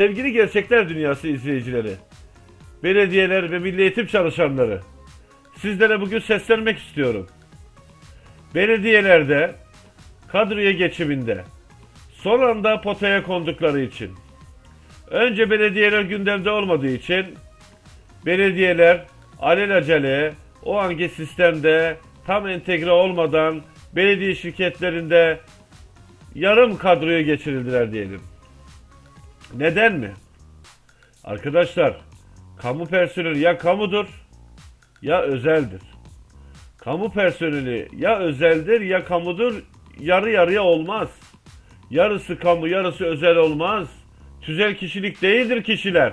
Sevgili Gerçekler Dünyası izleyicileri, belediyeler ve milli eğitim çalışanları, sizlere bugün seslenmek istiyorum. Belediyelerde kadroya geçiminde son anda potaya kondukları için, önce belediyeler gündemde olmadığı için belediyeler alelacele o anki sistemde tam entegre olmadan belediye şirketlerinde yarım kadroya geçirildiler diyelim. Neden mi? Arkadaşlar, kamu personeli ya kamudur ya özeldir. Kamu personeli ya özeldir ya kamudur, yarı yarıya olmaz. Yarısı kamu, yarısı özel olmaz. Tüzel kişilik değildir kişiler.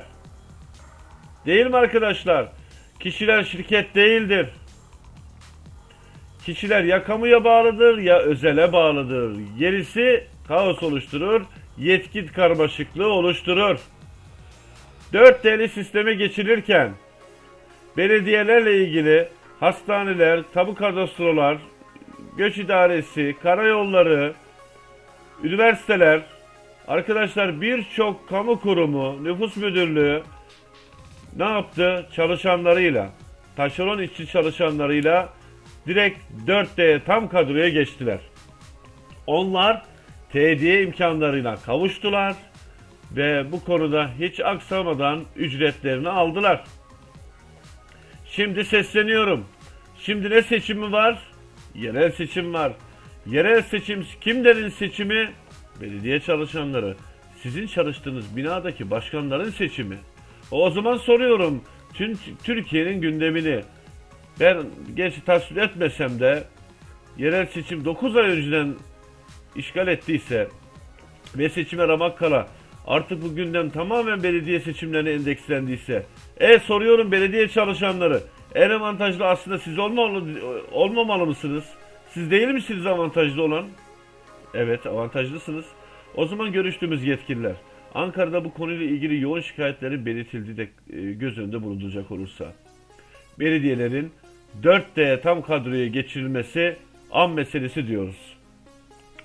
Değil mi arkadaşlar? Kişiler şirket değildir. Kişiler ya kamuya bağlıdır ya özele bağlıdır. Gerisi kaos oluşturur, yetki karmaşıklığı oluşturur. 4 D'li sisteme geçilirken belediyelerle ilgili hastaneler, tabu kadastrolar, göç idaresi, karayolları, üniversiteler, arkadaşlar birçok kamu kurumu, nüfus müdürlüğü ne yaptı? Çalışanlarıyla, taşeron işçi çalışanlarıyla direkt 4D tam kadroya geçtiler. Onlar TDye imkanlarıyla kavuştular ve bu konuda hiç aksamadan ücretlerini aldılar. Şimdi sesleniyorum. Şimdi ne seçimi var? Yerel seçim var. Yerel seçim kimlerin seçimi? Belediye çalışanları. Sizin çalıştığınız binadaki başkanların seçimi. O zaman soruyorum tüm Türkiye'nin gündemini. Ben gerçi tasvir etmesem de yerel seçim 9 ay önceden işgal ettiyse ve seçime ramak kala artık bu gündem tamamen belediye seçimlerine endekslendiyse e soruyorum belediye çalışanları en avantajlı aslında siz olmamalı, olmamalı mısınız? Siz değil misiniz avantajlı olan? Evet avantajlısınız. O zaman görüştüğümüz yetkililer Ankara'da bu konuyla ilgili yoğun şikayetlerin belirtildiği de e, göz önünde bulunduracak olursa belediyelerin 4D tam kadroya geçirilmesi an meselesi diyoruz.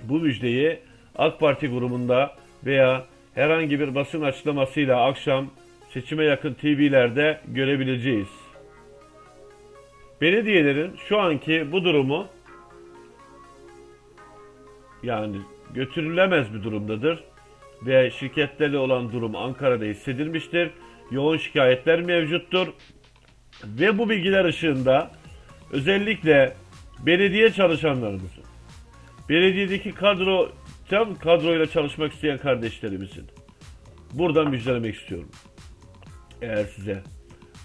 Bu müjdeyi AK Parti grubunda veya herhangi bir basın açıklamasıyla akşam seçime yakın TV'lerde görebileceğiz. Belediyelerin şu anki bu durumu yani götürülemez bir durumdadır ve şirketlerle olan durum Ankara'da hissedilmiştir. Yoğun şikayetler mevcuttur. Ve bu bilgiler ışığında özellikle belediye çalışanlarımızın, belediyedeki kadro, tam kadroyla çalışmak isteyen kardeşlerimizin buradan müjdelemek istiyorum. Eğer size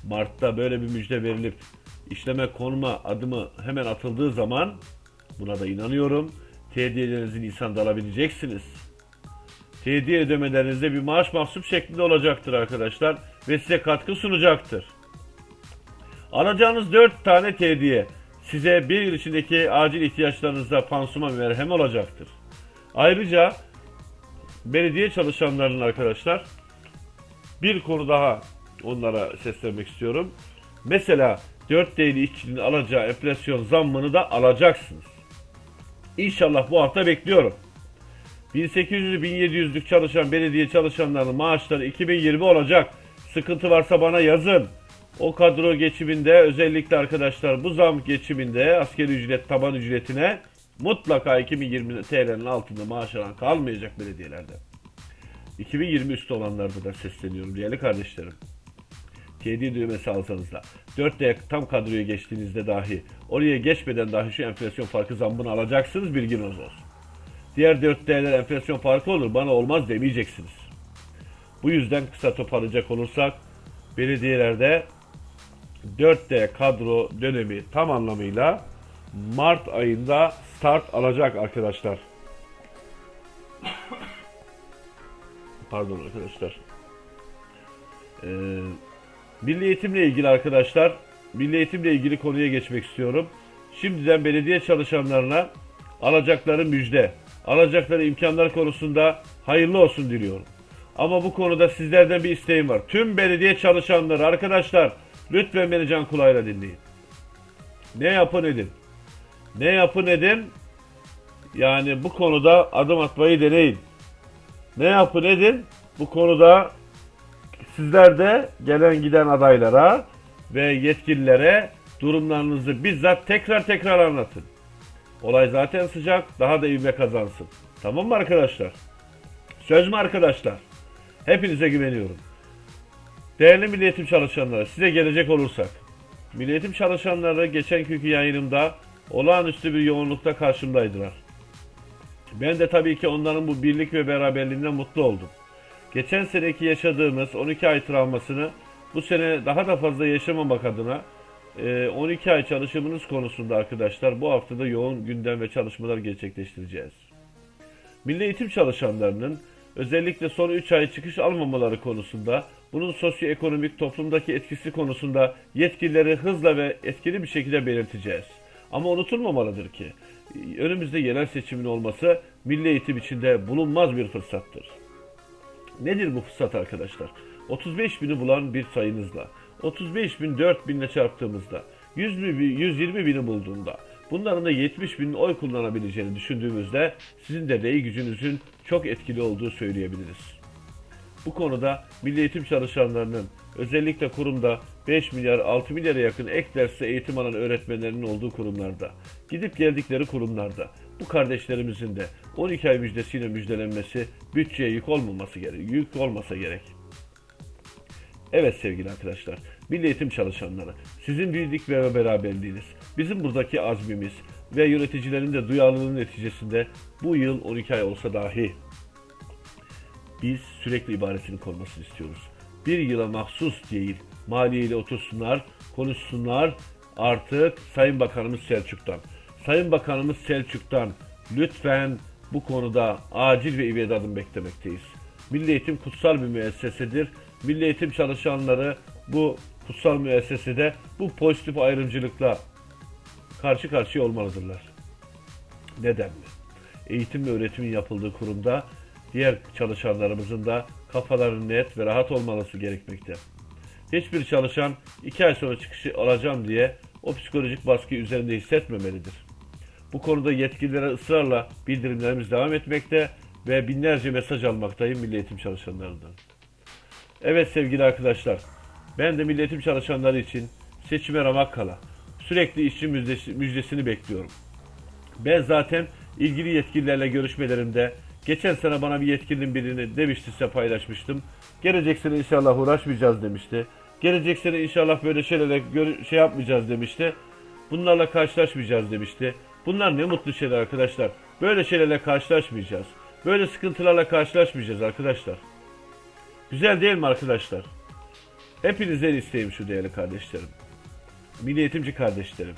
Mart'ta böyle bir müjde verilip işleme konuma adımı hemen atıldığı zaman buna da inanıyorum. Tediyelerinizi Nisan'da alabileceksiniz. Tediye ödemelerinizde bir maaş mahsup şeklinde olacaktır arkadaşlar ve size katkı sunacaktır. Alacağınız 4 tane tediye size bir yıl içindeki acil ihtiyaçlarınızda pansuman merhem olacaktır. Ayrıca belediye çalışanlarının arkadaşlar bir konu daha onlara seslenmek istiyorum. Mesela 4 değerli işçinin alacağı enflasyon zammını da alacaksınız. İnşallah bu hafta bekliyorum. 1800-1700'lük çalışan belediye çalışanlarının maaşları 2020 olacak. Sıkıntı varsa bana yazın. O kadro geçiminde özellikle arkadaşlar bu zam geçiminde askeri ücret taban ücretine mutlaka 2020 TL'nin altında maaş alan kalmayacak belediyelerde. 2020 üstü olanlarda da sesleniyorum değerli kardeşlerim. TD düğmesi alsanız da 4D tam kadroya geçtiğinizde dahi oraya geçmeden dahi şu enflasyon farkı zammını alacaksınız bilginiz olsun. Diğer 4D'ler enflasyon farkı olur bana olmaz demeyeceksiniz. Bu yüzden kısa toparlayacak olursak belediyelerde 4D kadro dönemi tam anlamıyla Mart ayında start alacak arkadaşlar. Pardon arkadaşlar. Ee, Milli eğitimle ilgili arkadaşlar, milli eğitimle ilgili konuya geçmek istiyorum. Şimdiden belediye çalışanlarına alacakları müjde, alacakları imkanlar konusunda hayırlı olsun diliyorum. Ama bu konuda sizlerden bir isteğim var. Tüm belediye çalışanları arkadaşlar lütfen beni can kulağıyla dinleyin. Ne yapın edin. Ne yapın edin. Yani bu konuda adım atmayı deneyin. Ne yapın edin. Bu konuda Sizler de gelen giden adaylara ve yetkililere durumlarınızı bizzat tekrar tekrar anlatın. Olay zaten sıcak, daha da ivme kazansın. Tamam mı arkadaşlar? Söz mü arkadaşlar? Hepinize güveniyorum. Değerli Milli Eğitim çalışanları, size gelecek olursak. Milli Eğitim çalışanları geçen günkü yayınımda olağanüstü bir yoğunlukta karşımdaydılar. Ben de tabii ki onların bu birlik ve beraberliğinden mutlu oldum. Geçen seneki yaşadığımız 12 ay travmasını bu sene daha da fazla yaşamamak adına e, 12 ay çalışımınız konusunda arkadaşlar bu haftada yoğun gündem ve çalışmalar gerçekleştireceğiz. Milli eğitim çalışanlarının özellikle son 3 ay çıkış almamaları konusunda bunun sosyoekonomik toplumdaki etkisi konusunda yetkilileri hızla ve etkili bir şekilde belirteceğiz. Ama unutulmamalıdır ki önümüzde yerel seçimin olması milli eğitim içinde bulunmaz bir fırsattır. Nedir bu fırsat arkadaşlar? 35 bini bulan bir sayınızla, 35 bin 4 binle çarptığımızda, 100 bin, 120 bini bulduğunda, bunların da 70 bin oy kullanabileceğini düşündüğümüzde sizin de rey gücünüzün çok etkili olduğu söyleyebiliriz. Bu konuda milli eğitim çalışanlarının özellikle kurumda 5 milyar 6 milyara yakın ek derste eğitim alan öğretmenlerinin olduğu kurumlarda, gidip geldikleri kurumlarda bu kardeşlerimizin de 12 ay müjdesiyle müjdelenmesi bütçeye yük olmaması gerek, yük olmasa gerek. Evet sevgili arkadaşlar, milli eğitim çalışanları, sizin birlik ve beraberliğiniz, bizim buradaki azmimiz ve yöneticilerin de duyarlılığının neticesinde bu yıl 12 ay olsa dahi biz sürekli ibaresini korumasını istiyoruz. Bir yıla mahsus değil, maliyeyle otursunlar, konuşsunlar artık Sayın Bakanımız Selçuk'tan. Sayın Bakanımız Selçuk'tan lütfen bu konuda acil ve ivedi adım beklemekteyiz. Milli Eğitim kutsal bir müessesedir. Milli Eğitim çalışanları bu kutsal müessesede bu pozitif ayrımcılıkla karşı karşıya olmalıdırlar. Neden mi? Eğitim ve öğretimin yapıldığı kurumda diğer çalışanlarımızın da kafaları net ve rahat olması gerekmekte. Hiçbir çalışan iki ay sonra çıkışı alacağım diye o psikolojik baskıyı üzerinde hissetmemelidir. Bu konuda yetkililere ısrarla bildirimlerimiz devam etmekte ve binlerce mesaj almaktayım milli eğitim çalışanlarından. Evet sevgili arkadaşlar, ben de milli eğitim çalışanları için seçime ramak kala sürekli işçi müjdesi- müjdesini bekliyorum. Ben zaten ilgili yetkililerle görüşmelerimde geçen sene bana bir yetkilinin birini demişti size paylaşmıştım. Gelecek sene inşallah uğraşmayacağız demişti. Gelecek sene inşallah böyle şeylerle gör- şey yapmayacağız demişti. Bunlarla karşılaşmayacağız demişti. Bunlar ne mutlu şeyler arkadaşlar. Böyle şeylerle karşılaşmayacağız. Böyle sıkıntılarla karşılaşmayacağız arkadaşlar. Güzel değil mi arkadaşlar? Hepinizden isteğim şu değerli kardeşlerim. Milli eğitimci kardeşlerim.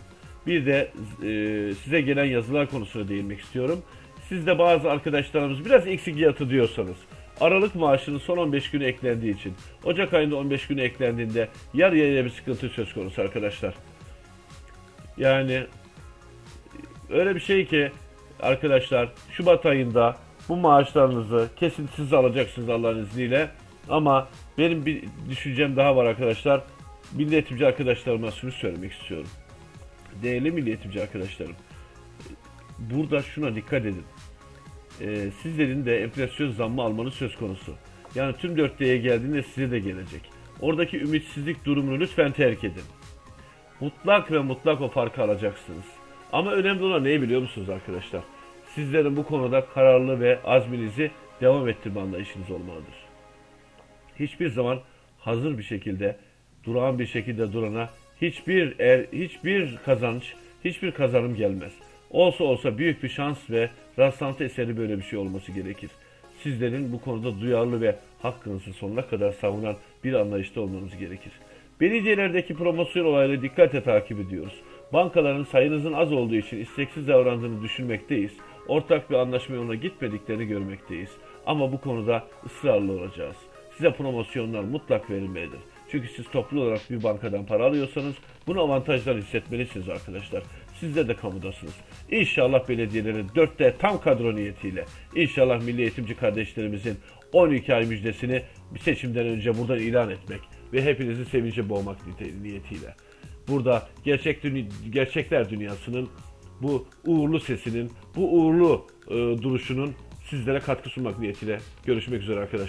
Bir de e, size gelen yazılar konusuna değinmek istiyorum. Siz de bazı arkadaşlarımız biraz eksik yatı diyorsanız, Aralık maaşının son 15 günü eklendiği için, Ocak ayında 15 günü eklendiğinde yarı yarıya bir sıkıntı söz konusu arkadaşlar. Yani öyle bir şey ki arkadaşlar Şubat ayında bu maaşlarınızı kesintisiz alacaksınız Allah'ın izniyle. Ama benim bir düşüncem daha var arkadaşlar. Milli arkadaşlarıma şunu söylemek istiyorum. Değerli milli eğitimci arkadaşlarım. Burada şuna dikkat edin. Ee, sizlerin de enflasyon zammı almanız söz konusu. Yani tüm 4D'ye geldiğinde size de gelecek. Oradaki ümitsizlik durumunu lütfen terk edin. Mutlak ve mutlak o farkı alacaksınız. Ama önemli olan neyi biliyor musunuz arkadaşlar? Sizlerin bu konuda kararlı ve azminizi devam ettirme anlayışınız olmalıdır. Hiçbir zaman hazır bir şekilde, durağan bir şekilde durana hiçbir er, hiçbir kazanç, hiçbir kazanım gelmez. Olsa olsa büyük bir şans ve rastlantı eseri böyle bir şey olması gerekir. Sizlerin bu konuda duyarlı ve hakkınızı sonuna kadar savunan bir anlayışta olmanız gerekir. Belediyelerdeki promosyon olayları dikkatle takip ediyoruz. Bankaların sayınızın az olduğu için isteksiz davrandığını düşünmekteyiz. Ortak bir anlaşma yoluna gitmediklerini görmekteyiz. Ama bu konuda ısrarlı olacağız. Size promosyonlar mutlak verilmelidir. Çünkü siz toplu olarak bir bankadan para alıyorsanız bunu avantajlar hissetmelisiniz arkadaşlar. Sizler de kamudasınız. İnşallah belediyelerin dörtte tam kadro niyetiyle, inşallah milli eğitimci kardeşlerimizin 12 ay müjdesini bir seçimden önce buradan ilan etmek ve hepinizi sevince boğmak niyetiyle. Burada gerçek dünya, gerçekler dünyasının bu uğurlu sesinin, bu uğurlu e, duruşunun sizlere katkı sunmak niyetiyle görüşmek üzere arkadaşlar.